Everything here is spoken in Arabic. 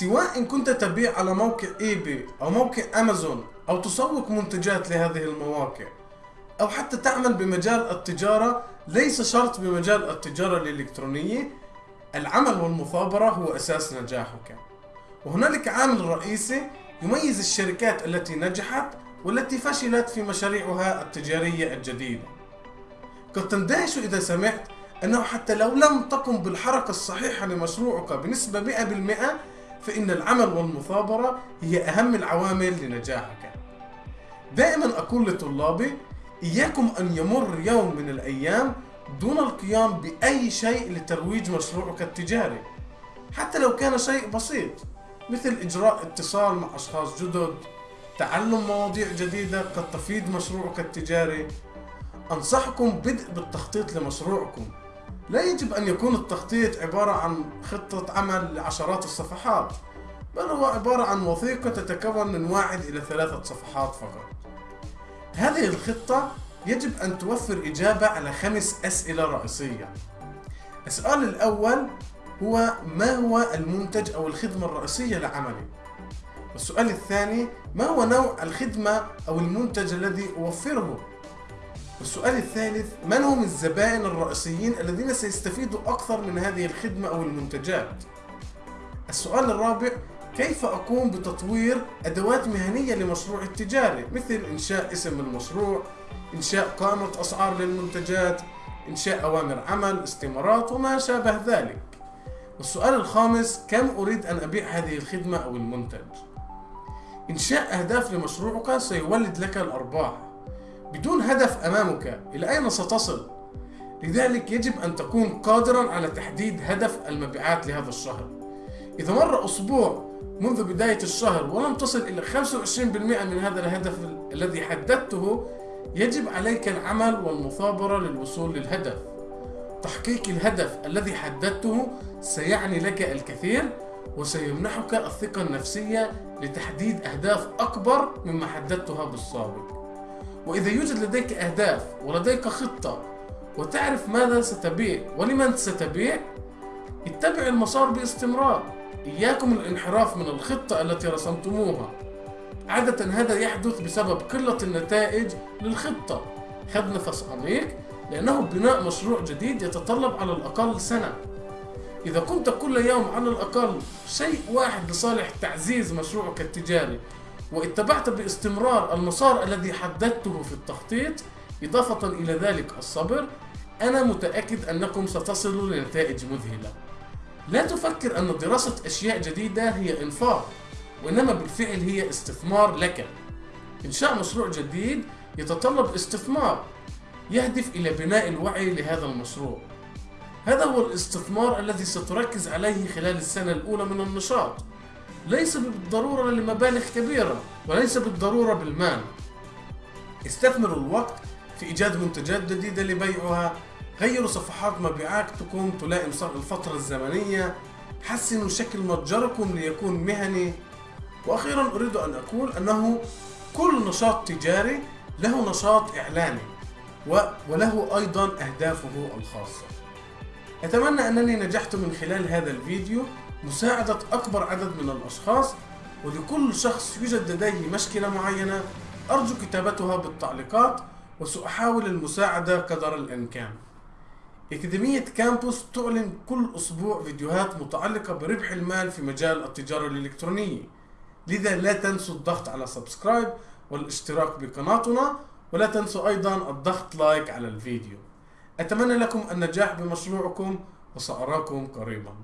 سواء إن كنت تبيع على موقع إيباي أو موقع أمازون أو تسوق منتجات لهذه المواقع أو حتى تعمل بمجال التجارة ليس شرط بمجال التجارة الإلكترونية العمل والمثابرة هو أساس نجاحك. وهنالك عامل رئيسي يميز الشركات التي نجحت والتي فشلت في مشاريعها التجارية الجديدة. قد تندهش إذا سمعت أنه حتى لو لم تقم بالحركة الصحيحة لمشروعك بنسبة 100% فإن العمل والمثابرة هي أهم العوامل لنجاحك. دائما أقول لطلابي إياكم أن يمر يوم من الأيام دون القيام بأي شيء لترويج مشروعك التجاري حتى لو كان شيء بسيط مثل إجراء اتصال مع أشخاص جدد تعلم مواضيع جديدة قد تفيد مشروعك التجاري. أنصحكم بدء بالتخطيط لمشروعكم. لا يجب أن يكون التخطيط عبارة عن خطة عمل لعشرات الصفحات بل هو عبارة عن وثيقة تتكون من واحد إلى ثلاثة صفحات فقط. هذه الخطة يجب أن توفر إجابة على خمس أسئلة رئيسية. السؤال الأول هو ما هو المنتج أو الخدمة الرئيسية لعملي؟ والسؤال الثاني ما هو نوع الخدمة أو المنتج الذي أوفره؟ والسؤال الثالث من هم الزبائن الرئيسيين الذين سيستفيدوا أكثر من هذه الخدمة أو المنتجات؟ السؤال الرابع كيف أقوم بتطوير أدوات مهنية لمشروعي التجاري مثل إنشاء اسم المشروع إنشاء قائمة أسعار للمنتجات إنشاء أوامر عمل استمارات وما شابه ذلك. والسؤال الخامس كم أريد أن أبيع هذه الخدمة أو المنتج؟ إنشاء أهداف لمشروعك سيولد لك الأرباح. بدون هدف أمامك إلى أين ستصل؟ لذلك يجب أن تكون قادرا على تحديد هدف المبيعات لهذا الشهر. إذا مر أسبوع منذ بداية الشهر ولم تصل إلى 25% من هذا الهدف الذي حددته يجب عليك العمل والمثابرة للوصول للهدف. تحقيق الهدف الذي حددته سيعني لك الكثير وسيمنحك الثقة النفسية لتحديد أهداف أكبر مما حددتها بالسابق. وإذا يوجد لديك أهداف ولديك خطة وتعرف ماذا ستبيع ولمن ستبيع اتبع المسار باستمرار. إياكم الانحراف من الخطة التي رسمتموها. عادة هذا يحدث بسبب قلة النتائج للخطة. خذ نفس عميق لأنه بناء مشروع جديد يتطلب على الأقل سنة. إذا كنت كل يوم على الأقل شيء واحد لصالح تعزيز مشروعك التجاري واتبعت باستمرار المسار الذي حددته في التخطيط إضافة إلى ذلك الصبر أنا متأكد أنكم ستصلوا لنتائج مذهلة. لا تفكر أن دراسة أشياء جديدة هي إنفاق وإنما بالفعل هي استثمار لك. إنشاء مشروع جديد يتطلب استثمار يهدف إلى بناء الوعي لهذا المشروع. هذا هو الاستثمار الذي ستركز عليه خلال السنة الأولى من النشاط. ليس بالضرورة لمبالغ كبيرة وليس بالضرورة بالمال. استثمروا الوقت في إيجاد منتجات جديدة لبيعها. غيروا صفحات مبيعاتكم تلائم الفترة الزمنية. حسنوا شكل متجركم ليكون مهني. وأخيرا أريد أن أقول أنه كل نشاط تجاري له نشاط إعلاني وله أيضا أهدافه الخاصة. أتمنى أنني نجحت من خلال هذا الفيديو. مساعدة أكبر عدد من الأشخاص ولكل شخص يوجد لديه مشكلة معينة. أرجو كتابتها بالتعليقات وسأحاول المساعدة قدر الإمكان. أكاديمية كامبوس تعلن كل أسبوع فيديوهات متعلقة بربح المال في مجال التجارة الإلكترونية. لذا لا تنسوا الضغط على subscribe والاشتراك بقناتنا ولا تنسوا أيضا الضغط like على الفيديو. أتمنى لكم النجاح بمشروعكم وسأراكم قريبا.